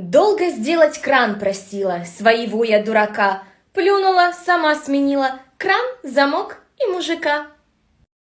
Долго сделать кран просила своего я дурака. Плюнула, сама сменила кран, замок и мужика.